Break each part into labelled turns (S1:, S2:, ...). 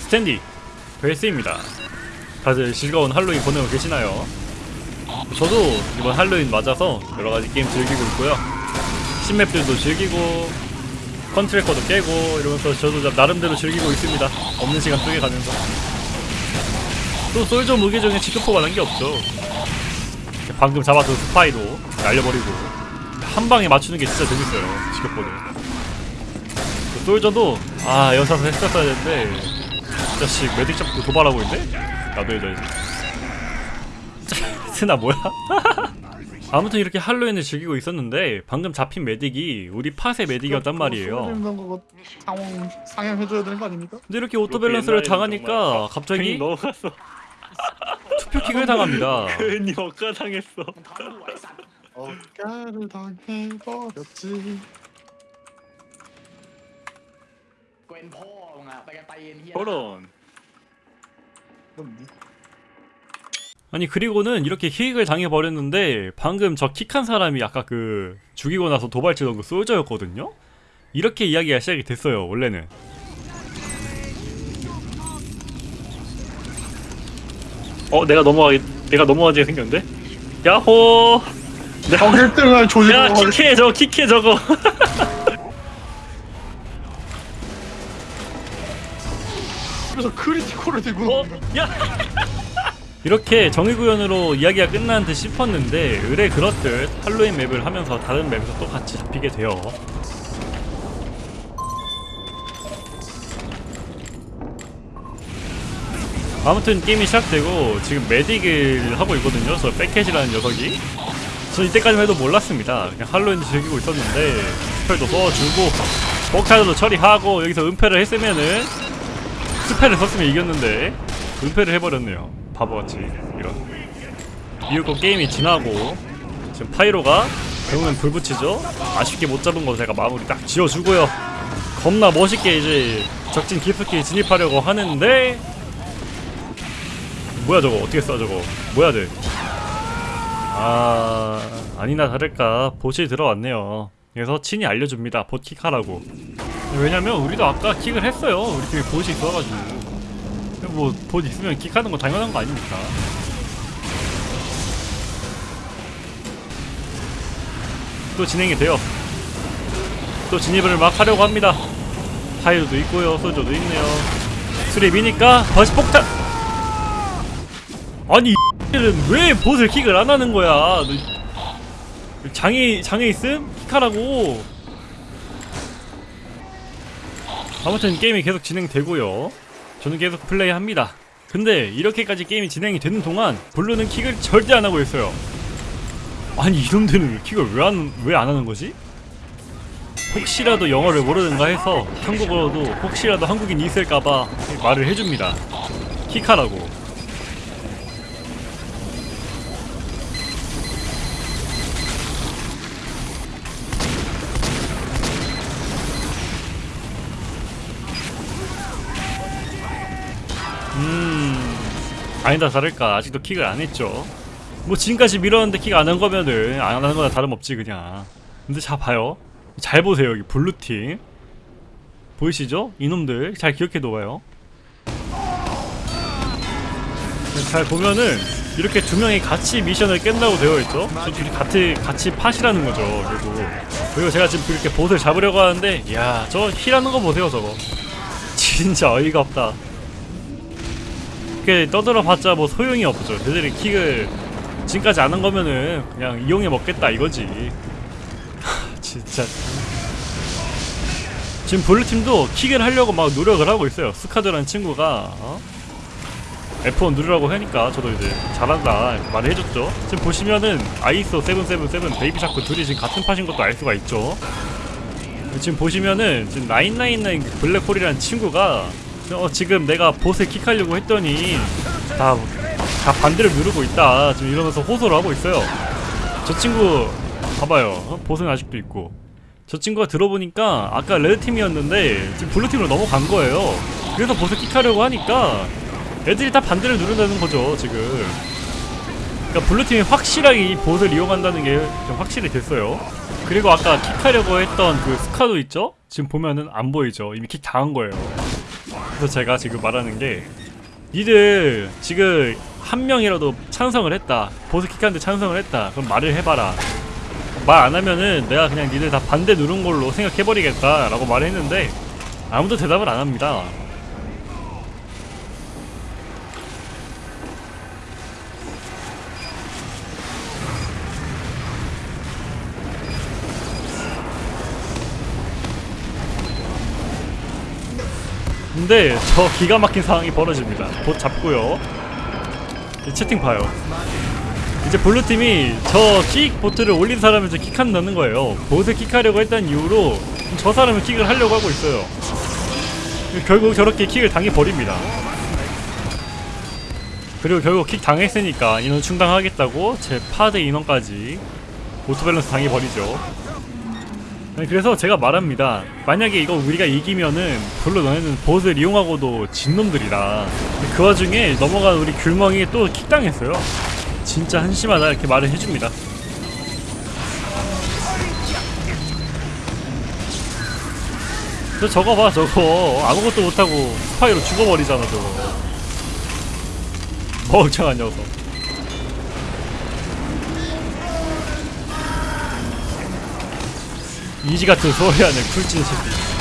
S1: 스탠디 벨스입니다. 다들 즐거운 할로윈 보내고 계시나요? 저도 이번 할로윈 맞아서 여러가지 게임 즐기고 있고요. 신map들도 즐기고 ConTracker도 깨고 이러면서 저도 나름대로 즐기고 있습니다. 없는 시간 쪼개가면서. 또 Soldier 무기 중에 직격포만 한 게 없죠. 방금 잡았던 스파이도 날려버리고 한 방에 맞추는 게 진짜 재밌어요 그 Soldier도 아 여기서 했었어야 되는데 이 자식 Medic 잡고 도발하고 있네? 나도 해줘야지 스나 뭐야? 아무튼 이렇게 할로윈을 즐기고 있었는데 방금 잡힌 Medic이 우리 팟의 Medic이었단 말이에요
S2: 그거 상황 상향해줘야 되는 거 아닙니까?
S1: 근데 이렇게 auto balance를
S3: 옛날에는
S1: 당하니까
S3: 정말
S1: 갑자기
S3: 넘어갔어.
S1: 투표kick을 당합니다
S3: 괜히 억까 당했어.
S2: 억까를 당해버렸지
S4: เกวนพ่อมึงอะไปกันตีนเฮีย
S3: 저런.
S2: 그럼 니
S1: 아니 그리고는 이렇게 킥을 당해버렸는데 방금 저 킥한 사람이 아까 그 죽이고 나서 도발치던 그 솔저였거든요? 이렇게 이야기가 시작이 됐어요 원래는
S3: 어 내가 넘어가기 내가 넘어가게 생겼는데? 야호.
S2: 형 1등을 조지고
S3: 야 킥해 저거 킥해 저거.
S2: 그래서 critical을 들고
S3: 어? 야.
S1: 이렇게 정의구현으로 이야기가 끝난 듯 싶었는데 으레 그렇듯 할로윈 map을 하면서 다른 map에서 또 같이 잡히게 돼요 아무튼 게임이 시작되고 지금 Medic을 하고 있거든요 저 백캣이라는 녀석이 저 이때까지만 해도 몰랐습니다 그냥 할로윈 즐기고 있었는데 spell도 써주고 폭탄도 처리하고 여기서 은폐를 했으면은 spell을 썼으면 이겼는데 은폐를 해버렸네요. 바보같이 이런. 이윽고 게임이 지나고 지금 Pyro가 결국엔 불 붙이죠? 아쉽게 못 잡은 거 제가 마무리 딱 지어주고요. 겁나 멋있게 이제 적진 깊숙이 진입하려고 하는데 뭐야 저거? 어떻게 써 저거? 뭐야 돼 아 아니나 다를까 보시 들어왔네요. 그래서 친히 알려줍니다. 봇킥 하라고 왜냐면 우리도 아까 킥을 했어요. 우리 팀에 봇이 있어가지고. 뭐봇 있으면 킥하는 거 당연한 거 아닙니까? 또 진행이 돼요. 또 진입을 막 하려고 합니다. 타이어도 있고요. 소저도 있네요. 수립이니까 버시 폭탄! 아니 얘는 왜 bot을 kick을 안 하는 거야? 너 장애 장애 있음? kick하라고 아무튼 게임이 계속 진행되고요. 저는 계속 플레이합니다. 근데 이렇게까지 게임이 진행이 되는 동안 Blue는 kick을 절대 안 하고 있어요. 아니 이놈들은 kick을 왜 안 왜 안 하는 거지? 혹시라도 영어를 모르는가 해서 한국어로도 혹시라도 한국인이 있을까봐 말을 해줍니다. 킥하라고 음. 아니다 다를까. 아직도 킥을 안 했죠. 뭐 지금까지 밀었는데 킥 안 한 거면은 안 하는 거나 다름없지 그냥. 근데 자 봐요. 잘 보세요 여기 블루팀. 보이시죠? 이놈들. 잘 기억해 둬봐요. 잘 보면은 이렇게 두 명이 같이 미션을 깬다고 되어 있죠? 저 둘이 같이, 같이 팟이라는 거죠 그리고. 그리고 제가 지금 이렇게 보스를 잡으려고 하는데 이야 저 힐하는 거 보세요 저거. 진짜 어이가 없다 이렇게 떠들어봤자 뭐 소용이 없죠. 걔들이 킥을 지금까지 안한 거면은 그냥 이용해 먹겠다 이거지. 하, 진짜. 지금 Blue팀도 kick을 하려고 막 노력을 하고 있어요. 스카드라는 친구가 어? F1 누르라고 하니까 저도 이제 잘한다 말을 해줬죠. 지금 보시면은 아이소 777 베이비샤크 둘이 지금 같은 팟인 것도 알 수가 있죠. 지금 보시면은 지금 999 블랙홀이라는 친구가 어, 지금 내가 bot을 kick하려고 했더니 다, 다 반대를 누르고 있다. 지금 이러면서 호소를 하고 있어요. 저 친구 봐봐요. 어? bot은 아직도 있고. 저 친구가 들어보니까 아까 Red팀이었는데 지금 Blue팀으로 넘어간 거예요. 그래서 bot을 kick하려고 하니까 애들이 다 반대를 누른다는 거죠 지금. 그러니까 Blue팀이 확실하게 이 bot을 이용한다는 게 좀 확실히 됐어요. 그리고 아까 kick하려고 했던 그 스카도 있죠? 지금 보면은 안 보이죠. 이미 kick 당한 거예요 그래서 제가 지금 말하는 게 니들 지금 한 명이라도 찬성을 했다. 보스 킥한테 찬성을 했다. 그럼 말을 해봐라. 말 안 하면은 내가 그냥 니들 다 반대 누른 걸로 생각해버리겠다 라고 말을 했는데 아무도 대답을 안 합니다 근데 저 기가 막힌 상황이 벌어집니다. 봇 잡고요. 이 채팅 봐요. 이제 Blue팀이 저 kick vote를 올린 사람을 이제 kick한다는 거예요. bot을 kick하려고 했던 이유로 저 사람을 kick을 하려고 하고 있어요. 결국 저렇게 kick을 당해버립니다. 그리고 결국 kick 당했으니까 인원 충당하겠다고 제 팟의 인원까지 auto balance 당해버리죠. 그래서 제가 말합니다. 만약에 이거 우리가 이기면은 별로 너네는 보스를 이용하고도 진 놈들이다. 근데 그 와중에 넘어간 우리 귤멍이 또 킥당했어요. 진짜 한심하다 이렇게 말을 해줍니다. 저 저거 봐 저거 아무것도 못하고 스파이로 죽어버리잖아 저거 멍청한 녀석 easy 같은 소리 하는 쿨진 새끼.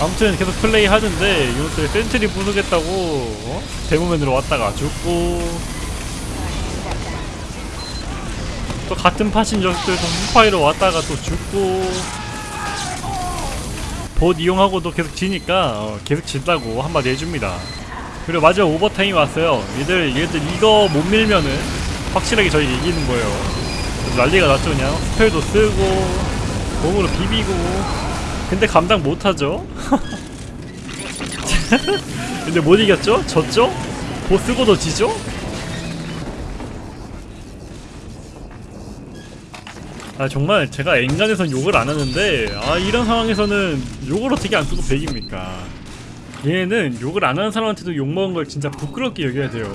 S1: 아무튼 계속 플레이 하는데 이것들 sentry 부수겠다고 어? Demoman으로 왔다가 죽고 또 같은 팟인 녀석들 스파이로 왔다가 또 죽고 봇 이용하고도 계속 지니까 어, 계속 진다고 한마디 해줍니다. 그리고 마지막 오버타임이 왔어요. 얘들 얘들 이거 못 밀면은 확실하게 저희 이기는 거예요. 난리가 났죠 그냥 스펠도 쓰고 몸으로 비비고 근데 감당 못하죠. 근데 못 이겼죠? 졌죠? 봇 쓰고도 지죠? 아 정말 제가 엔간에선 욕을 안 하는데 아 이런 상황에서는 욕을 어떻게 안 쓰고 백입니까? 얘는 욕을 안 하는 사람한테도 욕 먹은 걸 진짜 부끄럽게 여겨야 돼요.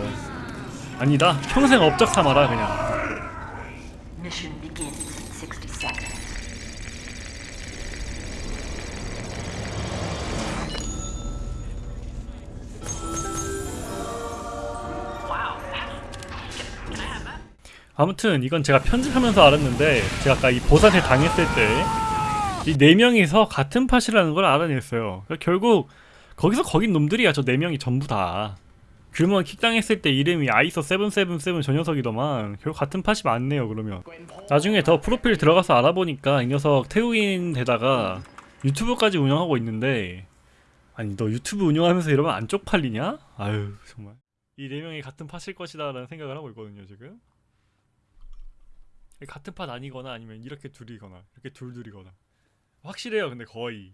S1: 아니다. 평생 업적 삼아라 그냥 아무튼 이건 제가 편집하면서 알았는데 제가 아까 이 보사태 당했을 때 이 네 명이서 같은 팟이라는 걸 알아냈어요. 그러니까 결국 거기서 거긴 놈들이야 저 네 명이 전부 다. 귤먼 킥당했을 때 이름이 아이소 777 저 녀석이더만 결국 같은 팟이 맞네요 그러면. 나중에 더 프로필 들어가서 알아보니까 이 녀석 태국인 데다가 유튜브까지 운영하고 있는데 아니 너 유튜브 운영하면서 이러면 안 쪽팔리냐? 아유 정말. 이 네 명이 같은 팟일 것이다 라는 생각을 하고 있거든요 지금 같은 팟 아니거나 아니면 이렇게 둘이거나 이렇게 둘둘이거나 확실해요 근데 거의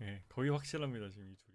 S1: 예 거의 확실합니다 지금 이 둘.